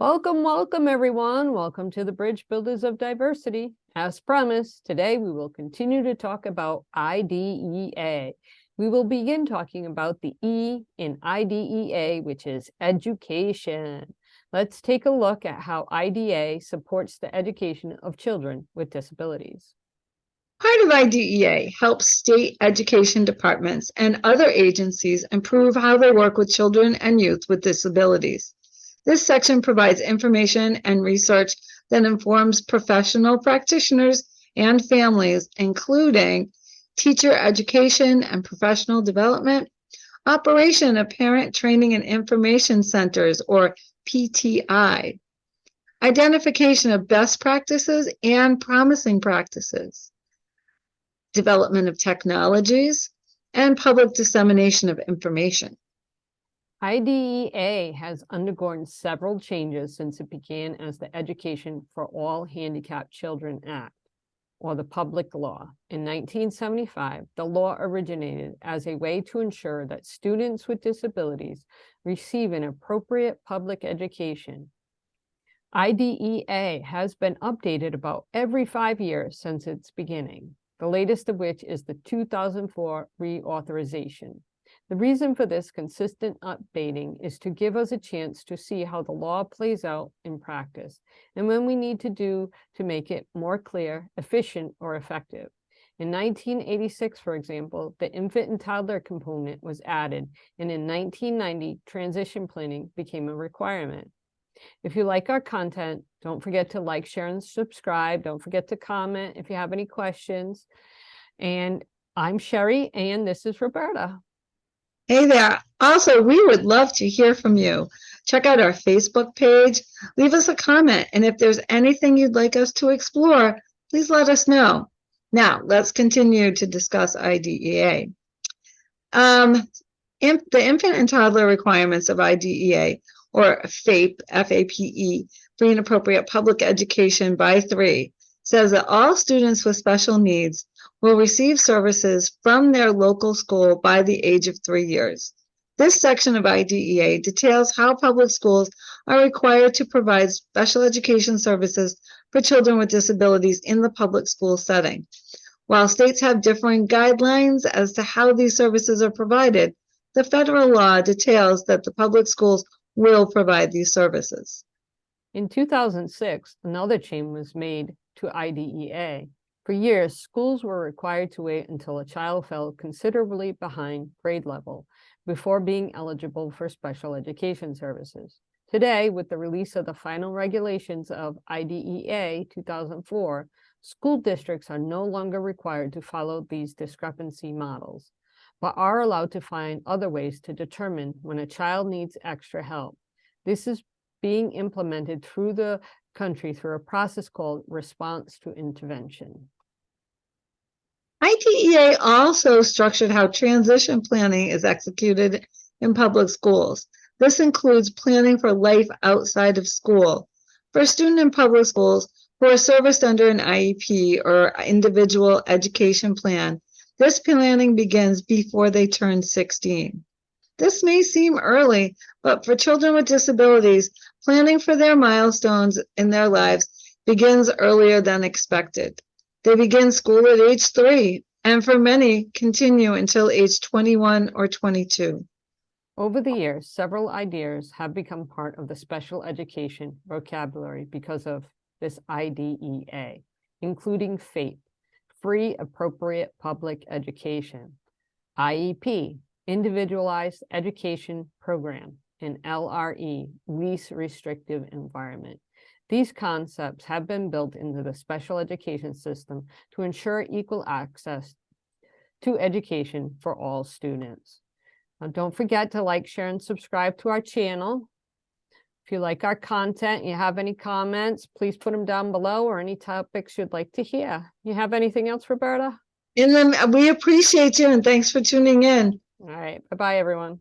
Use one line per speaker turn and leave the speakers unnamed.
Welcome, welcome, everyone. Welcome to the Bridge Builders of Diversity. As promised, today we will continue to talk about IDEA. We will begin talking about the E in IDEA, which is education. Let's take a look at how IDEA supports the education of children with disabilities.
Part of IDEA helps state education departments and other agencies improve how they work with children and youth with disabilities. This section provides information and research that informs professional practitioners and families, including teacher education and professional development, operation of parent training and information centers, or PTI, identification of best practices and promising practices, development of technologies, and public dissemination of information.
IDEA has undergone several changes since it began as the Education for All Handicapped Children Act, or the public law. In 1975, the law originated as a way to ensure that students with disabilities receive an appropriate public education. IDEA has been updated about every five years since its beginning, the latest of which is the 2004 reauthorization. The reason for this consistent updating is to give us a chance to see how the law plays out in practice and when we need to do to make it more clear, efficient, or effective. In 1986, for example, the infant and toddler component was added, and in 1990, transition planning became a requirement. If you like our content, don't forget to like, share, and subscribe. Don't forget to comment if you have any questions. And I'm Sherry, and this is Roberta.
Hey there. Also, we would love to hear from you. Check out our Facebook page, leave us a comment, and if there's anything you'd like us to explore, please let us know. Now, let's continue to discuss IDEA. Um, the infant and toddler requirements of IDEA, or FAPE, F-A-P-E, free and appropriate public education by three, says that all students with special needs will receive services from their local school by the age of three years. This section of IDEA details how public schools are required to provide special education services for children with disabilities in the public school setting. While states have differing guidelines as to how these services are provided, the federal law details that the public schools will provide these services.
In 2006, another change was made to IDEA for years, schools were required to wait until a child fell considerably behind grade level before being eligible for special education services. Today, with the release of the final regulations of IDEA 2004, school districts are no longer required to follow these discrepancy models, but are allowed to find other ways to determine when a child needs extra help. This is being implemented through the country through a process called response to intervention.
IDEA also structured how transition planning is executed in public schools. This includes planning for life outside of school. For a student in public schools who are serviced under an IEP or individual education plan, this planning begins before they turn 16. This may seem early, but for children with disabilities, planning for their milestones in their lives begins earlier than expected. They begin school at age three, and for many, continue until age 21 or 22.
Over the years, several ideas have become part of the special education vocabulary because of this IDEA, including FAPE, Free Appropriate Public Education, IEP, Individualized Education Program, and LRE, Least Restrictive Environment. These concepts have been built into the special education system to ensure equal access to education for all students. Now, don't forget to like, share, and subscribe to our channel. If you like our content, you have any comments, please put them down below or any topics you'd like to hear. You have anything else, Roberta?
In them, uh, we appreciate you and thanks for tuning in.
All right. Bye-bye, everyone.